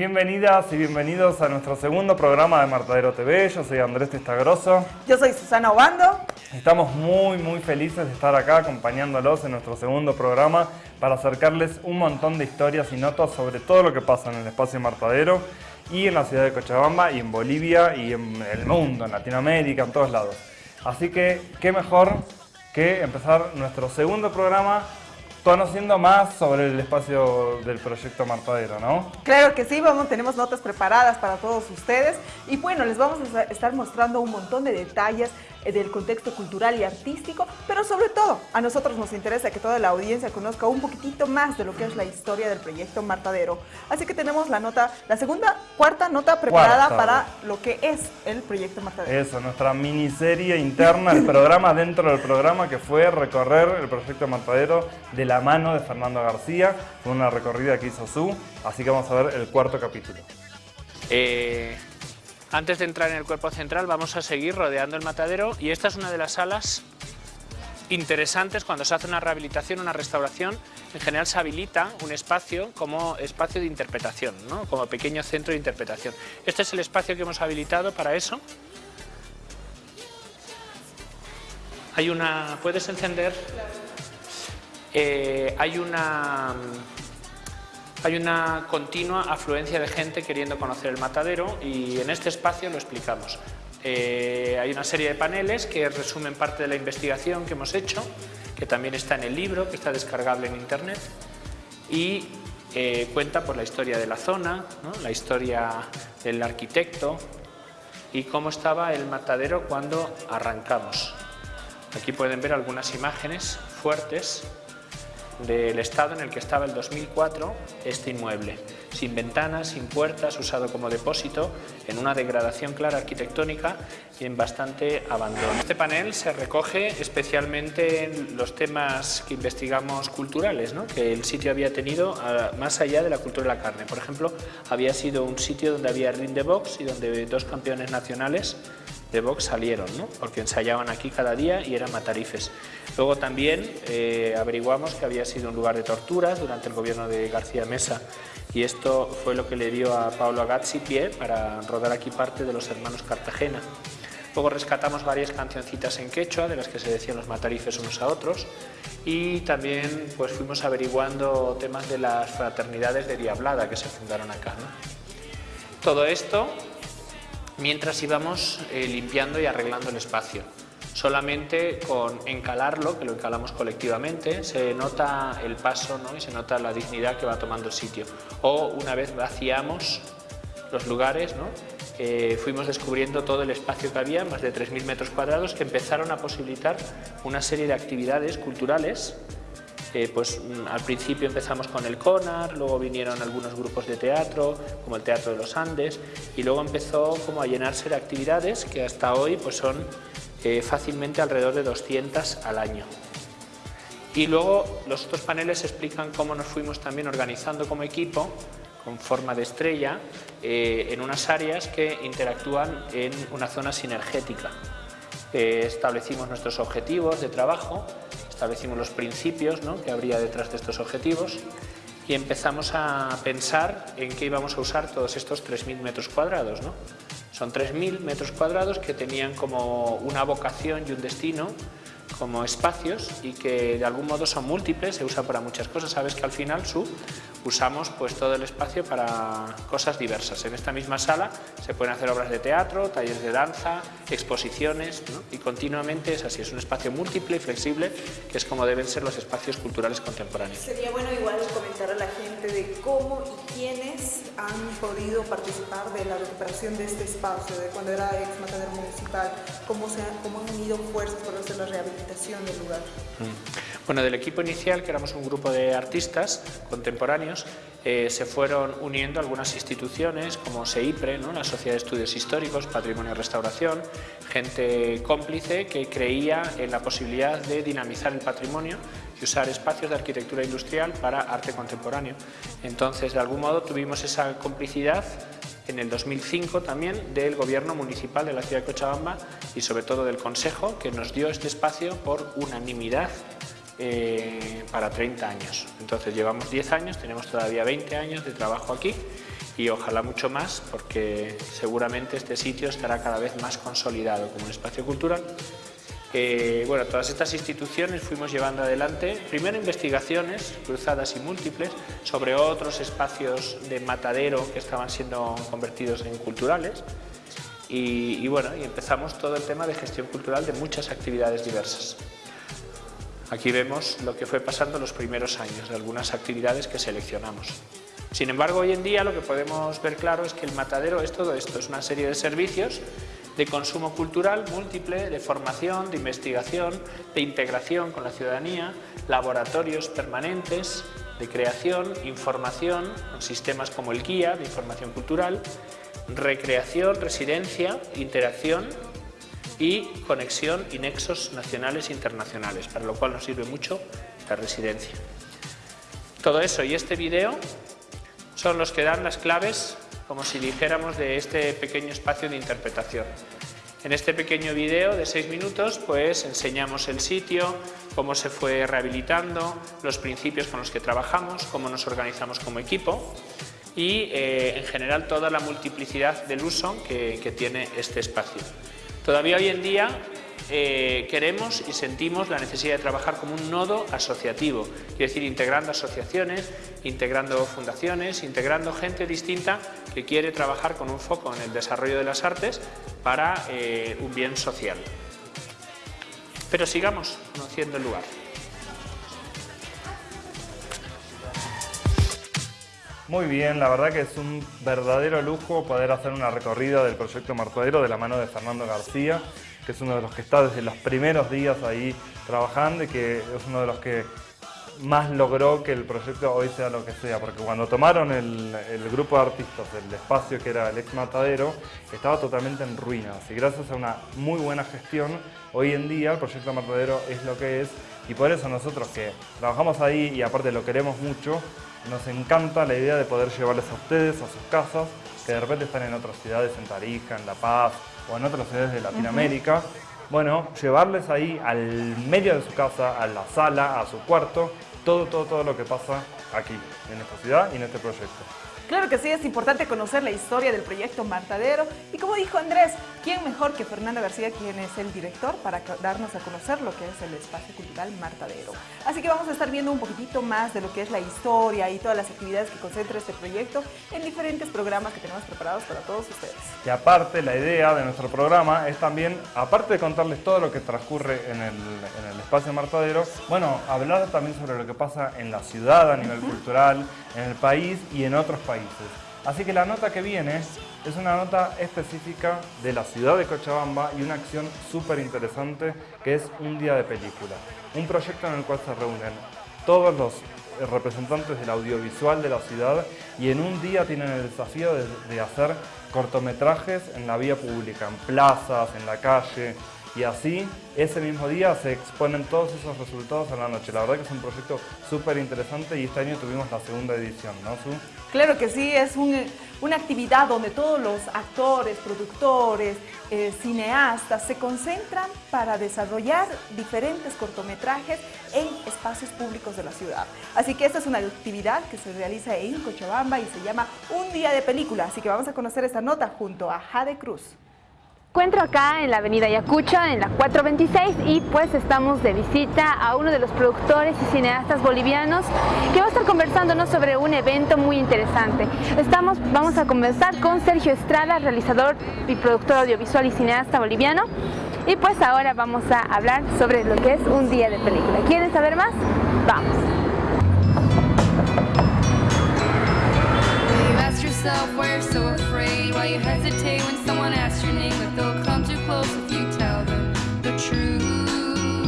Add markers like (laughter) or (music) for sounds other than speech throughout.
Bienvenidas y bienvenidos a nuestro segundo programa de Martadero TV. Yo soy Andrés Testagroso. Yo soy Susana Obando. Estamos muy muy felices de estar acá acompañándolos en nuestro segundo programa para acercarles un montón de historias y notas sobre todo lo que pasa en el espacio Martadero y en la ciudad de Cochabamba y en Bolivia y en el mundo, en Latinoamérica, en todos lados. Así que qué mejor que empezar nuestro segundo programa conociendo más sobre el espacio del proyecto Martadero, ¿no? Claro que sí, vamos, tenemos notas preparadas para todos ustedes y bueno, les vamos a estar mostrando un montón de detalles del contexto cultural y artístico, pero sobre todo a nosotros nos interesa que toda la audiencia conozca un poquitito más de lo que es la historia del proyecto Martadero. Así que tenemos la nota, la segunda, cuarta nota preparada para lo que es el proyecto Martadero. Eso, nuestra miniserie interna, el programa dentro del programa que fue recorrer el proyecto Martadero de la mano de Fernando García, fue una recorrida que hizo su, así que vamos a ver el cuarto capítulo. Eh, antes de entrar en el cuerpo central vamos a seguir rodeando el matadero y esta es una de las salas interesantes cuando se hace una rehabilitación, una restauración, en general se habilita un espacio como espacio de interpretación, como pequeño centro de interpretación. Este es el espacio que hemos habilitado para eso. Hay una... ¿Puedes encender? Eh, hay una hay una continua afluencia de gente queriendo conocer el matadero y en este espacio lo explicamos. Eh, hay una serie de paneles que resumen parte de la investigación que hemos hecho, que también está en el libro, que está descargable en internet, y eh, cuenta por la historia de la zona, la historia del arquitecto y cómo estaba el matadero cuando arrancamos. Aquí pueden ver algunas imágenes fuertes del estado en el que estaba el 2004 este inmueble, sin ventanas, sin puertas, usado como depósito, en una degradación clara arquitectónica y en bastante abandono. Este panel se recoge especialmente en los temas que investigamos culturales, que el sitio había tenido ah, más allá de la cultura de la carne. Por ejemplo, había sido un sitio donde había ring de box y donde dos campeones nacionales de box salieron, ¿no? porque ensayaban aquí cada día y eran matarifes. Luego también eh, averiguamos que había sido un lugar de torturas durante el gobierno de García Mesa y esto fue lo que le dio a Pablo Agazzi pie para rodar aquí parte de los hermanos Cartagena. Luego rescatamos varias cancioncitas en quechua de las que se decían los matarifes unos a otros y también pues fuimos averiguando temas de las fraternidades de Diablada que se fundaron acá. Todo esto mientras íbamos eh, limpiando y arreglando el espacio. Solamente con encalarlo, que lo encalamos colectivamente, se nota el paso ¿no? y se nota la dignidad que va tomando el sitio. O una vez vaciamos los lugares, ¿no? Eh, fuimos descubriendo todo el espacio que había, más de 3.000 metros cuadrados, que empezaron a posibilitar una serie de actividades culturales pues mm, al principio empezamos con el CONAR, luego vinieron algunos grupos de teatro, como el Teatro de los Andes, y luego empezó como a llenarse de actividades que hasta hoy pues son eh, fácilmente alrededor de 200 al año. Y luego los otros paneles explican cómo nos fuimos también organizando como equipo con forma de estrella eh, en unas áreas que interactúan en una zona sinergética. Eh, establecimos nuestros objetivos de trabajo establecimos los principios que habría detrás de estos objetivos y empezamos a pensar en qué íbamos a usar todos estos 3.000 metros cuadrados. ¿no? Son 3.000 metros cuadrados que tenían como una vocación y un destino como espacios y que de algún modo son múltiples, se usa para muchas cosas. Sabes que al final su usamos pues todo el espacio para cosas diversas. En esta misma sala se pueden hacer obras de teatro, talleres de danza, exposiciones y continuamente es así, es un espacio múltiple y flexible que es como deben ser los espacios culturales contemporáneos. Sería bueno igual comentar a la gente de cómo y quiénes han podido participar de la recuperación de este espacio, de cuando era ex matadero municipal, cómo, se, cómo han unido fuerzas para hacer la rehabilitación del lugar. Mm. Bueno, del equipo inicial, que éramos un grupo de artistas contemporáneos, eh, se fueron uniendo algunas instituciones como SEIPRE, ¿no? la Sociedad de Estudios Históricos, Patrimonio y Restauración, gente cómplice que creía en la posibilidad de dinamizar el patrimonio y usar espacios de arquitectura industrial para arte contemporáneo. Entonces, de algún modo, tuvimos esa complicidad en el 2005 también del Gobierno Municipal de la ciudad de Cochabamba y sobre todo del Consejo que nos dio este espacio por unanimidad eh, para 30 años. Entonces llevamos 10 años, tenemos todavía 20 años de trabajo aquí y ojalá mucho más porque seguramente este sitio estará cada vez más consolidado como un espacio cultural. Eh, bueno, todas estas instituciones fuimos llevando adelante primero investigaciones cruzadas y múltiples sobre otros espacios de matadero que estaban siendo convertidos en culturales y, bueno, y empezamos todo el tema de gestión cultural de muchas actividades diversas. Aquí vemos lo que fue pasando los primeros años de algunas actividades que seleccionamos. Sin embargo, hoy en día lo que podemos ver claro es que el matadero es todo esto, es una serie de servicios de consumo cultural múltiple, de formación, de investigación, de integración con la ciudadanía, laboratorios permanentes, de creación, información, sistemas como el guía de información cultural, recreación, residencia, interacción y conexión y nexos nacionales e internacionales, para lo cual nos sirve mucho la residencia. Todo eso y este video son los que dan las claves, como si dijéramos, de este pequeño espacio de interpretación. En este pequeño video de seis minutos pues enseñamos el sitio, cómo se fue rehabilitando, los principios con los que trabajamos, cómo nos organizamos como equipo y eh, en general toda la multiplicidad del uso que tiene este espacio. Todavía hoy en día eh, queremos y sentimos la necesidad de trabajar como un nodo asociativo, quiere decir integrando asociaciones, integrando fundaciones, integrando gente distinta que quiere trabajar con un foco en el desarrollo de las artes para eh, un bien social. Pero sigamos conociendo el lugar. Muy bien, la verdad que es un verdadero lujo poder hacer una recorrida del proyecto Martadero de la mano de Fernando García, que es uno de los que está desde los primeros días ahí trabajando y que es uno de los que más logró que el proyecto hoy sea lo que sea, porque cuando tomaron el, grupo de artistas del espacio que era el ex Matadero, estaba totalmente en ruinas. Y gracias a una muy buena gestión, hoy en día el proyecto Matadero es lo que es. Y por eso nosotros que trabajamos ahí y aparte lo queremos mucho, nos encanta la idea de poder llevarles a ustedes a sus casas, que de repente están en otras ciudades, en Tarija, en La Paz o en otras ciudades de Latinoamérica. Bueno, llevarles ahí al medio de su casa, a la sala, a su cuarto, todo, todo, todo lo que pasa aquí, en esta ciudad y en este proyecto. Claro que sí, es importante conocer la historia del proyecto Martadero y como dijo Andrés, ¿quién mejor que Fernando García, quien es el director, para darnos a conocer lo que es el espacio cultural Martadero? Así que vamos a estar viendo un poquitito más de lo que es la historia y todas las actividades que concentra este proyecto en diferentes programas que tenemos preparados para todos ustedes. Y aparte, la idea de nuestro programa es también, aparte de contarles todo lo que transcurre en el, espacio Martadero, bueno, hablar también sobre lo que pasa en la ciudad a nivel cultural, en el país y en otros países. Así que la nota que viene es una nota específica de la ciudad de Cochabamba y una acción súper interesante que es un día de película. Un proyecto en el cual se reúnen todos los representantes del audiovisual de la ciudad y en un día tienen el desafío de, hacer cortometrajes en la vía pública, en plazas, en la calle, y así ese mismo día se exponen todos esos resultados a la noche. La verdad que es un proyecto súper interesante y este año tuvimos la segunda edición, ¿no? Claro que sí, es una actividad donde todos los actores, productores, eh, cineastas se concentran para desarrollar diferentes cortometrajes en espacios públicos de la ciudad. Así que esta es una actividad que se realiza en Cochabamba y se llama Un Día de Película. Así que vamos a conocer esta nota junto a Jade Cruz encuentro acá en la avenida Yacucha, en la 426 y pues estamos de visita a uno de los productores y cineastas bolivianos que va a estar conversándonos sobre un evento muy interesante. Estamos, vamos a conversar con Sergio Estrada, realizador y productor audiovisual y cineasta boliviano y pues ahora vamos a hablar sobre lo que es un día de película. ¿Quieren saber más? Vamos.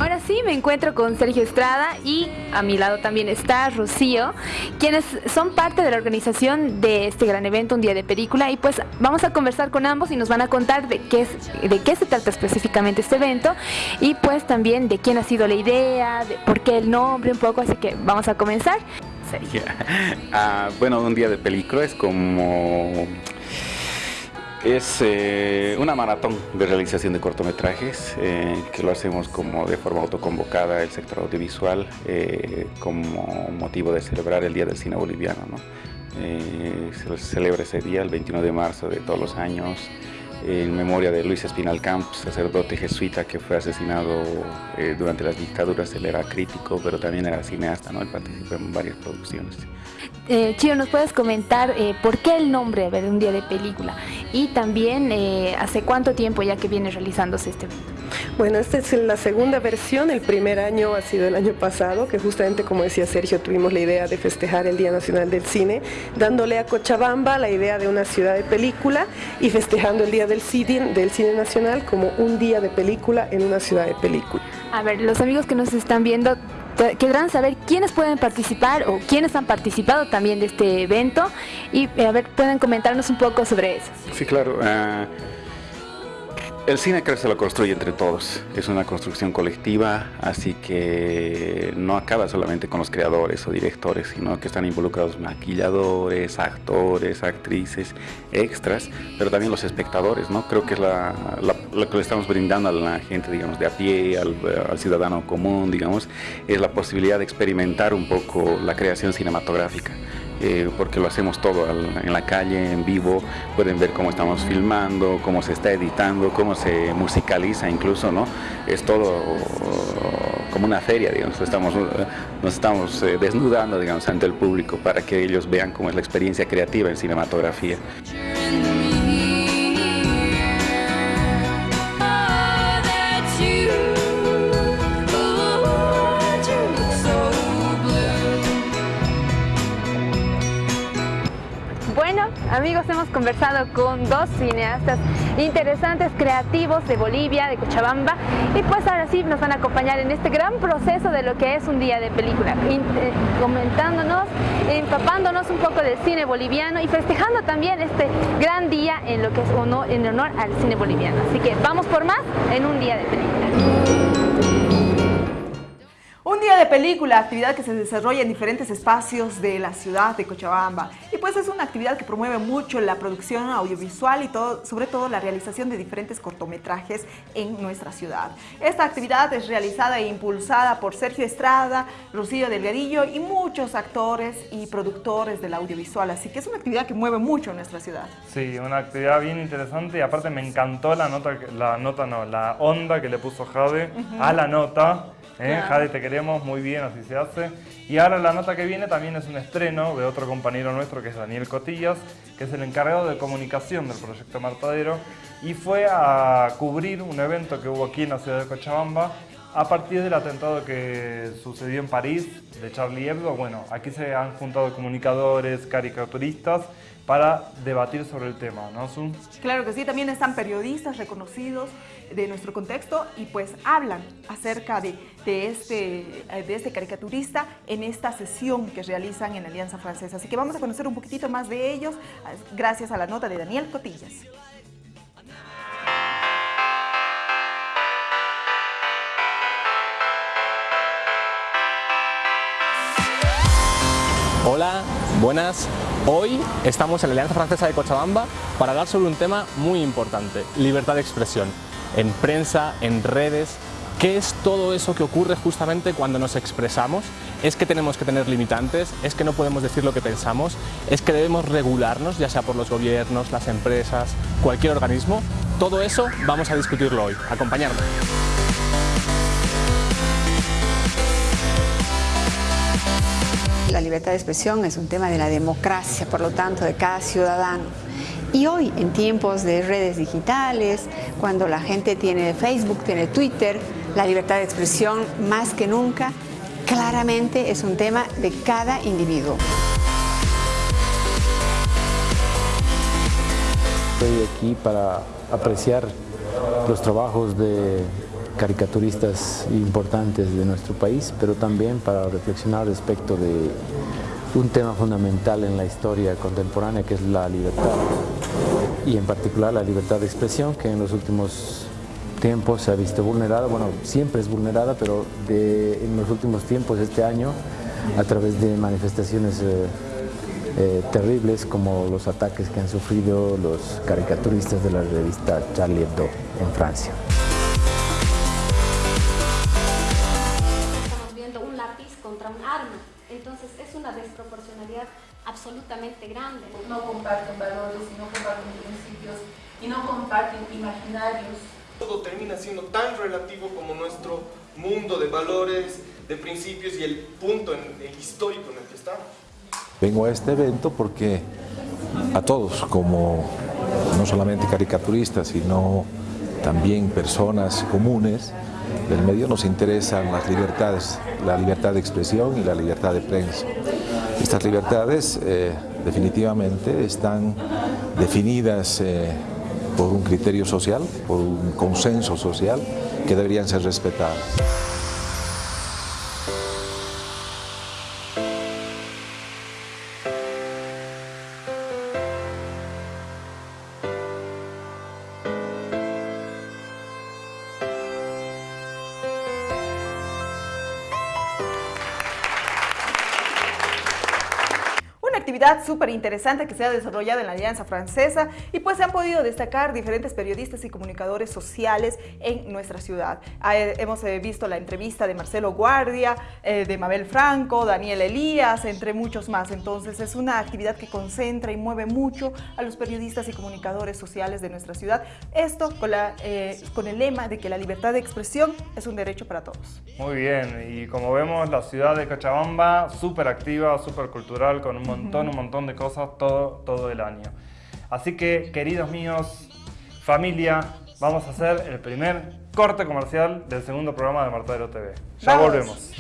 Ahora sí, me encuentro con Sergio Estrada y a mi lado también está Rocío, quienes son parte de la organización de este gran evento, Un Día de Película, y pues vamos a conversar con ambos y nos van a contar de qué, es, de qué se trata específicamente este evento y pues también de quién ha sido la idea, de por qué el nombre un poco, así que vamos a comenzar. Sergio. (laughs) Ah, bueno, Un Día de Película es como Es eh, una maratón de realización de cortometrajes eh, que lo hacemos como de forma autoconvocada el sector audiovisual eh, como motivo de celebrar el Día del Cine Boliviano. se celebra ese día, el 21 de marzo de todos los años, en memoria de Luis Espinal Camps, sacerdote jesuita que fue asesinado durante las dictaduras. Él era crítico, pero también era cineasta, ¿no? él participó en varias producciones. Eh, ¿nos puedes comentar eh, por qué el nombre de un día de película? Y también, eh, ¿hace cuánto tiempo ya que viene realizándose este evento? Bueno, esta es la segunda versión, el primer año ha sido el año pasado, que justamente como decía Sergio, tuvimos la idea de festejar el Día Nacional del Cine, dándole a Cochabamba la idea de una ciudad de película y festejando el Día del Cine, del Cine Nacional como un día de película en una ciudad de película. A ver, los amigos que nos están viendo, querrán saber quiénes pueden participar o quiénes han participado también de este evento y eh, a ver, pueden comentarnos un poco sobre eso. Sí, claro. Ah, el cine creo que se lo construye entre todos, es una construcción colectiva, así que no acaba solamente con los creadores o directores, sino que están involucrados maquilladores, actores, actrices, extras, pero también los espectadores, ¿no? Creo que es lo que le estamos brindando a la gente, digamos, de a pie, al, al ciudadano común, digamos, es la posibilidad de experimentar un poco la creación cinematográfica. Eh, porque lo hacemos todo en la calle, en vivo, pueden ver cómo estamos filmando, cómo se está editando, cómo se musicaliza incluso, ¿no? Es todo como una feria, digamos, estamos, nos estamos eh, desnudando, digamos, ante el público para que ellos vean cómo es la experiencia creativa en cinematografía. Hemos conversado con dos cineastas interesantes, creativos de Bolivia, de Cochabamba y pues ahora sí nos van a acompañar en este gran proceso de lo que es un día de película, eh, comentándonos, empapándonos un poco del cine boliviano y festejando también este gran día en lo que es honor, en honor al cine boliviano. Así que vamos por más en un día de película. Día de película, actividad que se desarrolla en diferentes espacios de la ciudad de Cochabamba. Y pues es una actividad que promueve mucho la producción audiovisual y todo, sobre todo la realización de diferentes cortometrajes en nuestra ciudad. Esta actividad es realizada e impulsada por Sergio Estrada, Rocío Delgadillo y muchos actores y productores del audiovisual. Así que es una actividad que mueve mucho nuestra ciudad. Sí, una actividad bien interesante y aparte me encantó la nota, la nota no, la onda que le puso Jade a la nota ¿Eh? Jade, te queremos, muy bien, así se hace. Y ahora la nota que viene también es un estreno de otro compañero nuestro que es Daniel Cotillas, que es el encargado de comunicación del proyecto Martadero y fue a cubrir un evento que hubo aquí en la ciudad de Cochabamba a partir del atentado que sucedió en París de Charlie Hebdo. Bueno, aquí se han juntado comunicadores, caricaturistas para debatir sobre el tema, ¿no, Sun? Claro que sí, también están periodistas reconocidos de nuestro contexto y pues hablan acerca de, de, este, de este caricaturista en esta sesión que realizan en Alianza Francesa. Así que vamos a conocer un poquitito más de ellos gracias a la nota de Daniel Cotillas. Hola, buenas. Hoy estamos en la Alianza Francesa de Cochabamba para hablar sobre un tema muy importante, libertad de expresión, en prensa, en redes. ¿Qué es todo eso que ocurre justamente cuando nos expresamos? ¿Es que tenemos que tener limitantes? ¿Es que no podemos decir lo que pensamos? ¿Es que debemos regularnos, ya sea por los gobiernos, las empresas, cualquier organismo? Todo eso vamos a discutirlo hoy. Acompañarme. Libertad de expresión es un tema de la democracia, por lo tanto, de cada ciudadano. Y hoy, en tiempos de redes digitales, cuando la gente tiene Facebook, tiene Twitter, la libertad de expresión más que nunca, claramente es un tema de cada individuo. Estoy aquí para apreciar los trabajos de caricaturistas importantes de nuestro país, pero también para reflexionar respecto de un tema fundamental en la historia contemporánea que es la libertad y en particular la libertad de expresión que en los últimos tiempos se ha visto vulnerada, bueno, siempre es vulnerada, pero en los últimos tiempos, este año, a través de manifestaciones eh, eh, terribles como los ataques que han sufrido los caricaturistas de la revista Charlie Hebdo en Francia. Absolutamente grande. No comparten valores y no comparten principios y no comparten imaginarios. Todo termina siendo tan relativo como nuestro mundo de valores, de principios y el punto histórico en el que estamos. Vengo a este evento porque a todos, como no solamente caricaturistas, sino también personas comunes del medio, nos interesan las libertades, la libertad de expresión y la libertad de prensa. Estas libertades eh, definitivamente están definidas eh, por un criterio social, por un consenso social que deberían ser respetadas. Actividad súper interesante que se ha desarrollado en la Alianza Francesa y pues se han podido destacar diferentes periodistas y comunicadores sociales en nuestra ciudad. Ah, eh, hemos eh, visto la entrevista de Marcelo Guardia, eh, de Mabel Franco, Daniel Elías, entre muchos más. Entonces es una actividad que concentra y mueve mucho a los periodistas y comunicadores sociales de nuestra ciudad. Esto con, la, con el lema de que la libertad de expresión es un derecho para todos. Muy bien, y como vemos la ciudad de Cochabamba súper activa, súper cultural, con un montón un montón de cosas todo, todo el año. Así que, queridos míos, familia, vamos a hacer el primer corte comercial del segundo programa de Martadero TV. Ya volvemos.